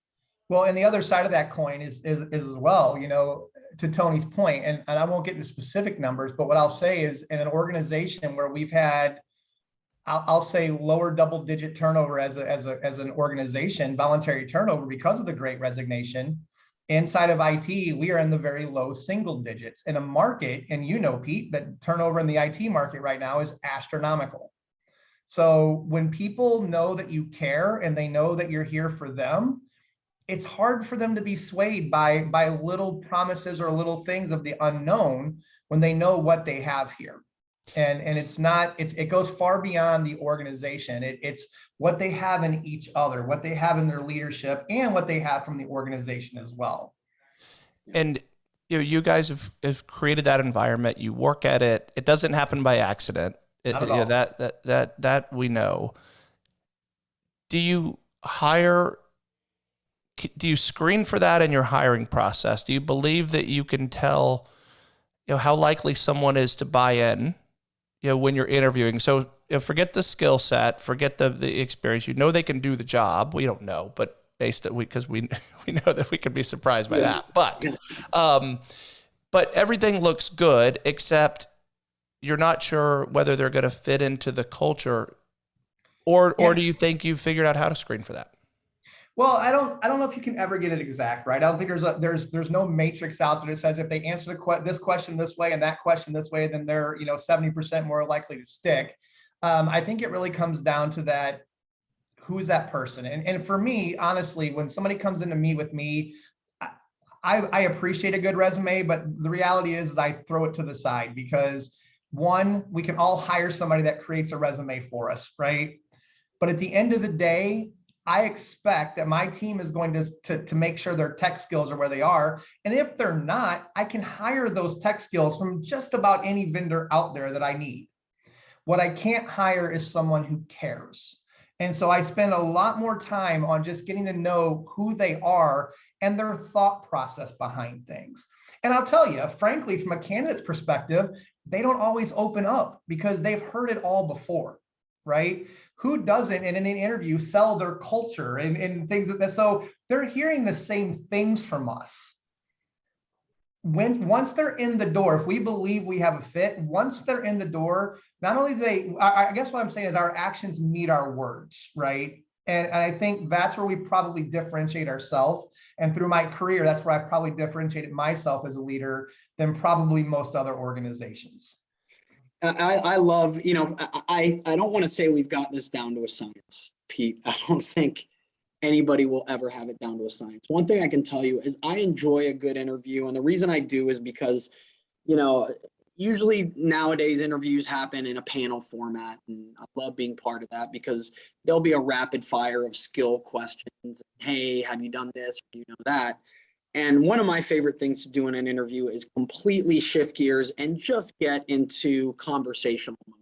Well, and the other side of that coin is, is, is as well, you know, to Tony's point, and, and I won't get into specific numbers, but what I'll say is in an organization where we've had, I'll, I'll say lower double digit turnover as a, as a, as an organization, voluntary turnover because of the great resignation. Inside of IT, we are in the very low single digits in a market, and you know, Pete, that turnover in the IT market right now is astronomical. So when people know that you care and they know that you're here for them, it's hard for them to be swayed by by little promises or little things of the unknown when they know what they have here and and it's not it's it goes far beyond the organization. It, it's what they have in each other what they have in their leadership and what they have from the organization as well. And you know you guys have, have created that environment. You work at it. It doesn't happen by accident. It, you know, that that that that we know. Do you hire do you screen for that in your hiring process? Do you believe that you can tell, you know, how likely someone is to buy in, you know, when you're interviewing? So you know, forget the skill set, forget the the experience. You know they can do the job. We don't know, but based on we because we we know that we could be surprised by yeah. that. But um, but everything looks good except you're not sure whether they're going to fit into the culture, or yeah. or do you think you've figured out how to screen for that? Well, I don't I don't know if you can ever get it exact, right? I don't think there's a there's there's no matrix out there that says if they answer the que this question this way and that question this way, then they're you know 70% more likely to stick. Um, I think it really comes down to that who's that person? And, and for me, honestly, when somebody comes in to meet with me, I, I appreciate a good resume, but the reality is I throw it to the side because one, we can all hire somebody that creates a resume for us, right? But at the end of the day, I expect that my team is going to, to, to make sure their tech skills are where they are. And if they're not, I can hire those tech skills from just about any vendor out there that I need. What I can't hire is someone who cares. And so I spend a lot more time on just getting to know who they are and their thought process behind things. And I'll tell you, frankly, from a candidate's perspective, they don't always open up because they've heard it all before, right? Who doesn't in an interview sell their culture and, and things like that? So they're hearing the same things from us. When once they're in the door if we believe we have a fit once they're in the door not only they I, I guess what i'm saying is our actions meet our words right? And, and i think that's where we probably differentiate ourselves and through my career that's where i probably differentiated myself as a leader than probably most other organizations I, I love, you know, I, I don't want to say we've got this down to a science, Pete. I don't think anybody will ever have it down to a science. One thing I can tell you is I enjoy a good interview. And the reason I do is because, you know, usually nowadays interviews happen in a panel format. And I love being part of that because there'll be a rapid fire of skill questions. Hey, have you done this? Do you know that. And one of my favorite things to do in an interview is completely shift gears and just get into conversational mode.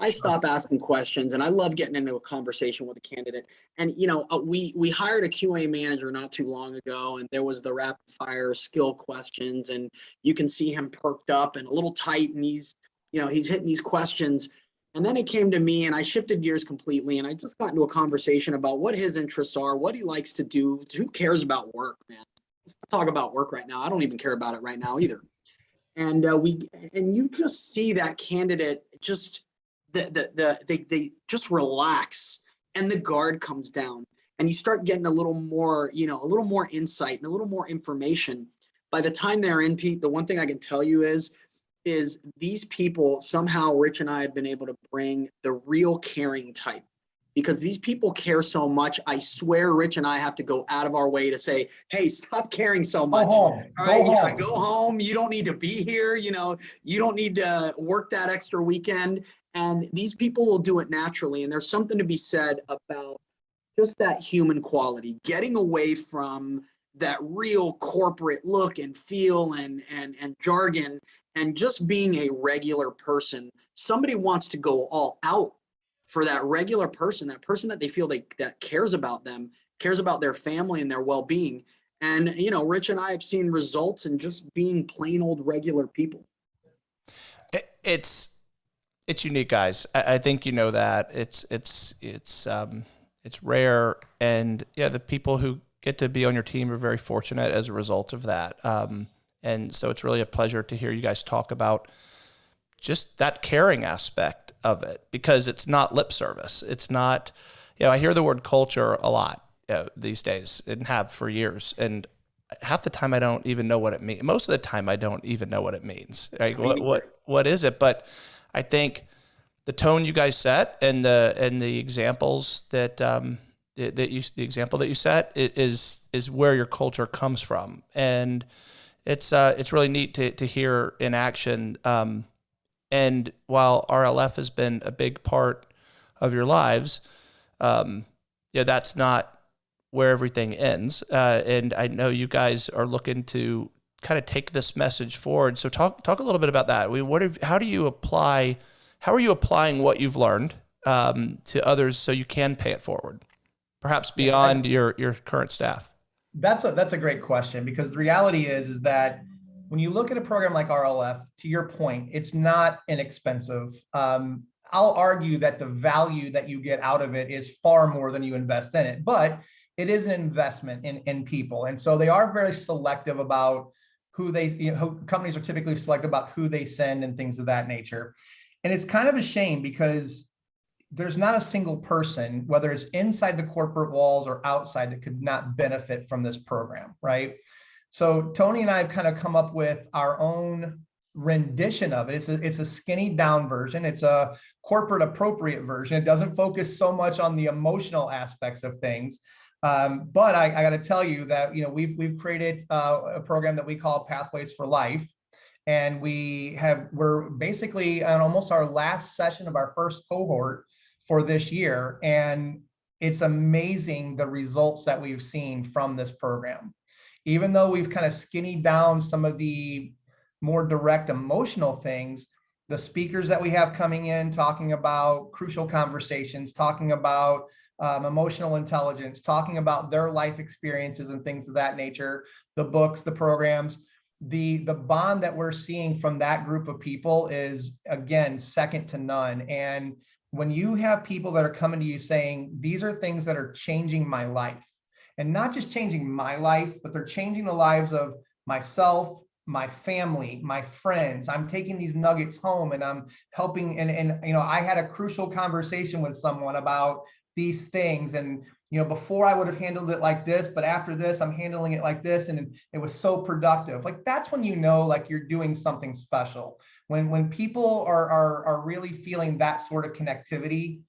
I stop asking questions and I love getting into a conversation with a candidate. And, you know, uh, we, we hired a QA manager not too long ago and there was the rapid fire skill questions and you can see him perked up and a little tight and he's, you know, he's hitting these questions. And then it came to me and I shifted gears completely and I just got into a conversation about what his interests are, what he likes to do, who cares about work, man talk about work right now. I don't even care about it right now either. And uh, we and you just see that candidate just the the the they they just relax and the guard comes down and you start getting a little more you know a little more insight and a little more information. By the time they're in, Pete, the one thing I can tell you is is these people somehow Rich and I have been able to bring the real caring type because these people care so much. I swear Rich and I have to go out of our way to say, hey, stop caring so much. Go home. All right, go, yeah, home. go home. You don't need to be here. You know, you don't need to work that extra weekend. And these people will do it naturally. And there's something to be said about just that human quality, getting away from that real corporate look and feel and and and jargon and just being a regular person somebody wants to go all out for that regular person that person that they feel they that cares about them cares about their family and their well-being and you know rich and i have seen results in just being plain old regular people it's it's unique, guys. I, think you know that. It's it's it's um it's rare, and yeah, the people who get to be on your team are very fortunate as a result of that. Um, and so it's really a pleasure to hear you guys talk about just that caring aspect of it because it's not lip service. It's not, you know, I hear the word culture a lot you know, these days and have for years. And half the time I don't even know what it means. Most of the time I don't even know what it means. Like what, what, what is it? But I think the tone you guys set and the, and the examples that, um, that you, the example that you set is, is where your culture comes from. And it's, uh, it's really neat to, to hear in action, um, and while RLF has been a big part of your lives, um, yeah, that's not where everything ends. Uh, and I know you guys are looking to kind of take this message forward. So talk talk a little bit about that. We what have, how do you apply? How are you applying what you've learned um, to others so you can pay it forward, perhaps beyond your your current staff? That's a that's a great question because the reality is is that when you look at a program like RLF, to your point, it's not inexpensive. Um, I'll argue that the value that you get out of it is far more than you invest in it, but it is an investment in in people, and so they are very selective about who they you know who, companies are typically selective about who they send and things of that nature, and it's kind of a shame because there's not a single person, whether it's inside the corporate walls or outside, that could not benefit from this program, right? So Tony and I have kind of come up with our own rendition of it. It's a, it's a skinny down version. It's a corporate appropriate version. It doesn't focus so much on the emotional aspects of things. Um, but I, I got to tell you that you know we've we've created uh, a program that we call Pathways for Life, and we have we're basically on almost our last session of our first cohort for this year, and it's amazing the results that we've seen from this program even though we've kind of skinny down some of the more direct emotional things, the speakers that we have coming in talking about crucial conversations, talking about um, emotional intelligence, talking about their life experiences and things of that nature, the books, the programs, the the bond that we're seeing from that group of people is again second to none. And when you have people that are coming to you saying, these are things that are changing my life, and not just changing my life, but they're changing the lives of myself, my family, my friends. I'm taking these nuggets home and I'm helping. And, and, you know, I had a crucial conversation with someone about these things. And, you know, before I would have handled it like this, but after this, I'm handling it like this. And it was so productive. Like that's when you know, like you're doing something special. When, when people are, are, are really feeling that sort of connectivity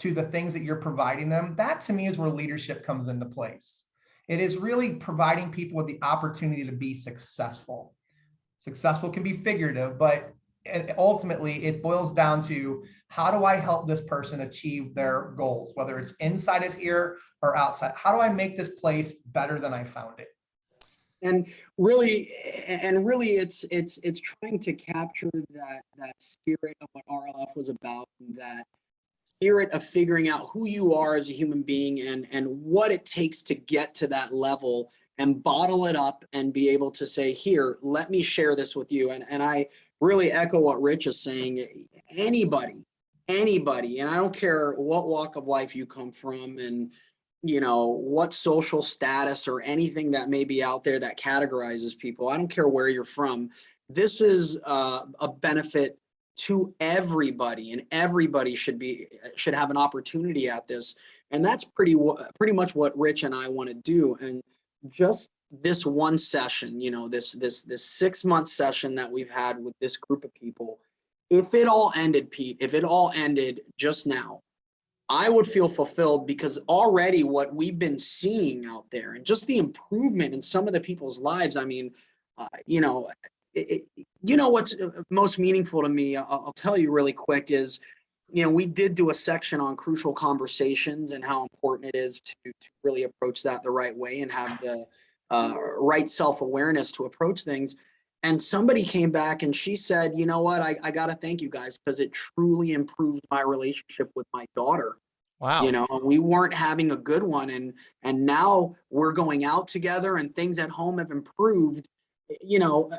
to the things that you're providing them, that to me is where leadership comes into place. It is really providing people with the opportunity to be successful. Successful can be figurative, but ultimately it boils down to how do I help this person achieve their goals, whether it's inside of here or outside? How do I make this place better than I found it? and really and really it's it's it's trying to capture that that spirit of what rlf was about that spirit of figuring out who you are as a human being and and what it takes to get to that level and bottle it up and be able to say here let me share this with you. And and i really echo what rich is saying. Anybody anybody and i don't care what walk of life you come from and you know what social status or anything that may be out there that categorizes people i don't care where you're from this is uh, a benefit to everybody and everybody should be should have an opportunity at this. And that's pretty pretty much what rich and i want to do. And just this one session you know this this this six month session that we've had with this group of people if it all ended pete if it all ended just now i would feel fulfilled because already what we've been seeing out there and just the improvement in some of the people's lives i mean uh, you know it, you know what's uh, most meaningful to me I'll, I'll tell you really quick is you know we did do a section on crucial conversations and how important it is to, to really approach that the right way and have the uh, right self-awareness to approach things. And somebody came back and she said, you know what, I, I got to thank you guys because it truly improved my relationship with my daughter Wow. you know we weren't having a good one and and now we're going out together and things at home have improved you know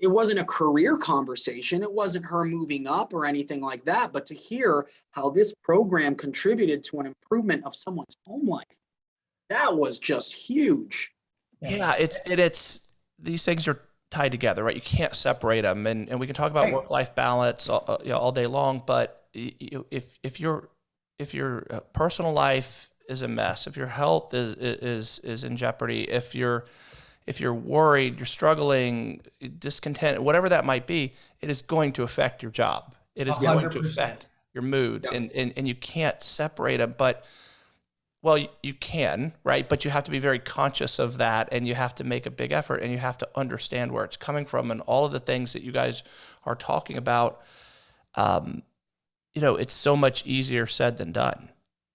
it wasn't a career conversation it wasn't her moving up or anything like that but to hear how this program contributed to an improvement of someone's home life that was just huge Yeah, it's it, it's these things are tied together, right? You can't separate them, and and we can talk about Right. work life balance all, uh, you know, all day long. But you, if if your if your uh, personal life is a mess, if your health is is is in jeopardy, if you're if you're worried, you're struggling, discontent, whatever that might be, it is going to affect your job. It is A going to affect your mood, Yeah. and, and and you can't separate them. But well, you, you can, right? But you have to be very conscious of that and you have to make a big effort and you have to understand where it's coming from and all of the things that you guys are talking about. Um, you know, it's so much easier said than done.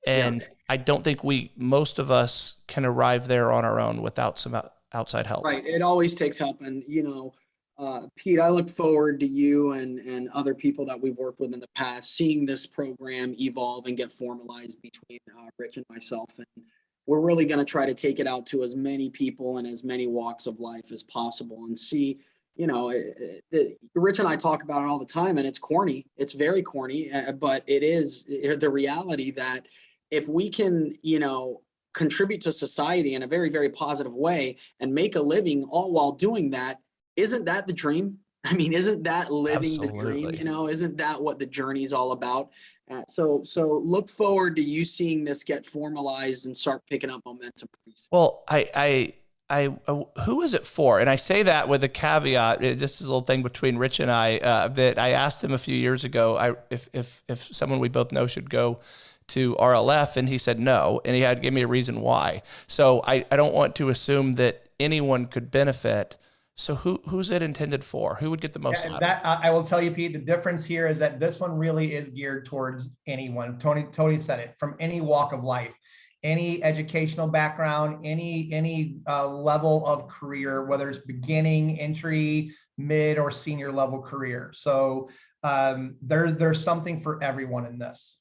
And I don't think we, most of us, can arrive there on our own without some outside help. Right. It always takes help. And, you know, uh, Pete, I look forward to you and, and other people that we've worked with in the past, seeing this program evolve and get formalized between uh, Rich and myself. And we're really going to try to take it out to as many people and as many walks of life as possible and see, you know, eh, the, Rich and I talk about it all the time and it's corny. It's very corny, uh, but it is the reality that if we can, you know, contribute to society in a very, very positive way and make a living all while doing that, isn't that the dream? I mean, isn't that living the dream? You know, isn't that what the journey is all about? Uh, so, so look forward to you seeing this get formalized and start picking up momentum. Well, I, I, I, uh, who is it for? And I say that with a caveat. uh, Just as a little thing between Rich and I, uh, that I asked him a few years ago, I, if, if, if someone we both know should go to RLF, and he said no, and he had to give me a reason why. So I, I don't want to assume that anyone could benefit. So who, who's it intended for? Who would get the most Yeah, out of it? that I will tell you, Pete. The difference here is that this one really is geared towards anyone. Tony Tony said it from any walk of life, any educational background, any any uh, level of career, whether it's beginning, entry, mid, or senior level career. So um, there's there's something for everyone in this.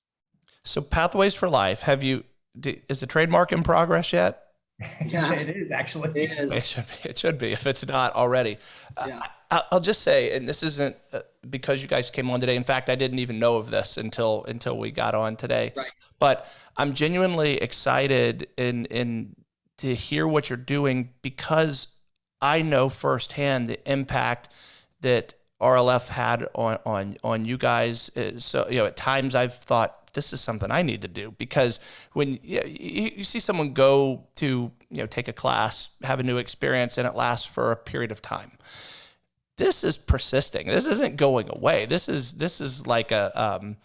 So Pathways for Life. Have you? Is the trademark in progress yet? Yeah. it is actually. It is. It should, be, it should be if it's not already. Uh, Yeah. I, I'll just say, and this isn't uh, because you guys came on today. In fact, I didn't even know of this until until we got on today. Right. But I'm genuinely excited in in to hear what you're doing because I know firsthand the impact that RLF had on on on you guys. Uh, So you know, at times I've thought this is something I need to do because when you, you, see someone go to you know take a class, have a new experience, and it lasts for a period of time. This is persisting. This isn't going away. This is this is like a um,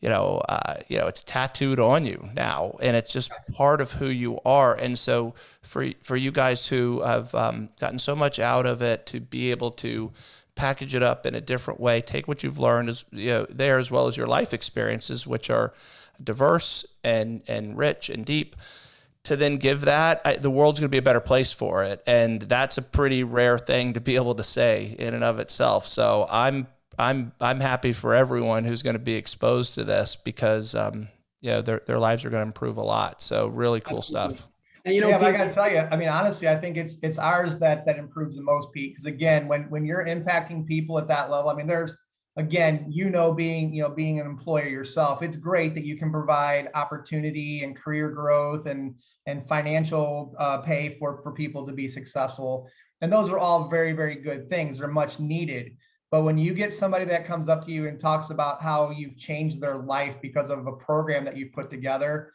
you know, uh, you know, it's tattooed on you now, and it's just part of who you are. And so, for for you guys who have um, gotten so much out of it, to be able to package it up in a different way, take what you've learned as you know there, as well as your life experiences, which are diverse and and rich and deep, to then give that, I, the world's going to be a better place for it, and that's a pretty rare thing to be able to say in and of itself. So I'm I'm I'm happy for everyone who's going to be exposed to this because um, you know their their lives are going to improve a lot. So really cool Absolutely. stuff. And you know, yeah, but I Pete, gotta tell you, I mean, honestly, I think it's it's ours that that improves the most, Pete. Because again, when when you're impacting people at that level, I mean, there's again, you know, being you know being an employer yourself, it's great that you can provide opportunity and career growth and and financial uh, pay for for people to be successful. And those are all very very good things. They're much needed. But when you get somebody that comes up to you and talks about how you've changed their life because of a program that you've put together,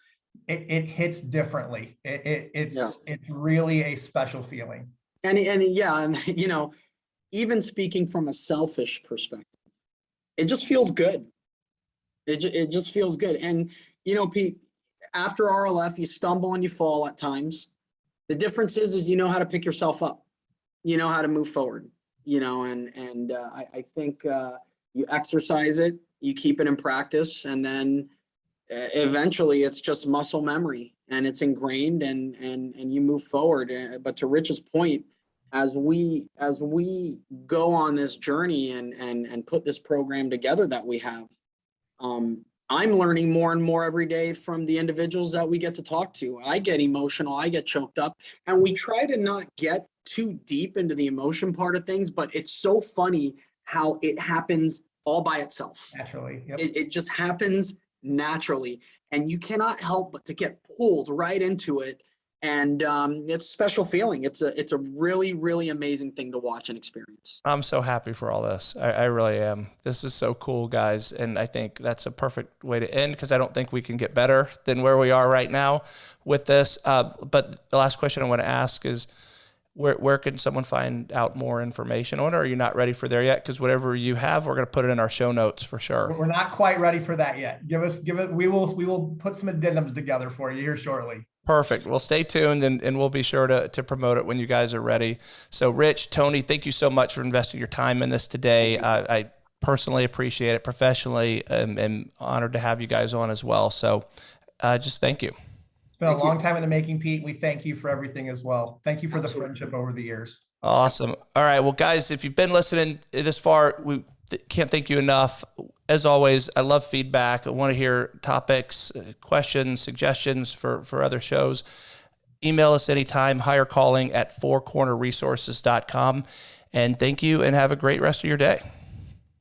it, it hits differently. It, it, it's Yeah. it's really a special feeling. and and yeah, and you know, even speaking from a selfish perspective, it just feels good. It it just feels good. And you know, Pete, after RLF, you stumble and you fall at times. The difference is, is you know how to pick yourself up. You know how to move forward. You know, and and uh, I I think uh, you exercise it, you keep it in practice, and then eventually it's just muscle memory and it's ingrained and and and you move forward. Uh, But to Rich's point, as we as we go on this journey and and and put this program together that we have, um, I'm learning more and more every day from the individuals that we get to talk to. I get emotional, I get choked up, and we try to not get too deep into the emotion part of things, but it's so funny how it happens all by itself. Naturally. Yep. It, it just happens naturally, and you cannot help but to get pulled right into it. And um, it's a special feeling. It's a it's a really really amazing thing to watch and experience. I'm so happy for all this. I, I really am. This is so cool, guys. And I think that's a perfect way to end because I don't think we can get better than where we are right now with this. Uh, but the last question I want to ask is where, where can someone find out more information on it? Are you not ready for there yet? Because whatever you have, we're going to put it in our show notes for sure. We're not quite ready for that yet. Give us, give it. We will, we will put some addendums together for you here shortly. Perfect. Well, stay tuned and, and we'll be sure to, to promote it when you guys are ready. So, Rich, Tony, thank you so much for investing your time in this today. Uh, I personally appreciate it. Professionally, and, and honored to have you guys on as well. So, uh, just thank you. It's been Thank a you. long time in the making, Pete. We thank you for everything as well. Thank you for the friendship over the years. Awesome. All right. Well, guys, if you've been listening this far, we can't thank you enough. As always, I love feedback. I want to hear topics, uh, questions, suggestions for, for other shows. Email us anytime, hire calling at fourcornerresources.com. And thank you and have a great rest of your day.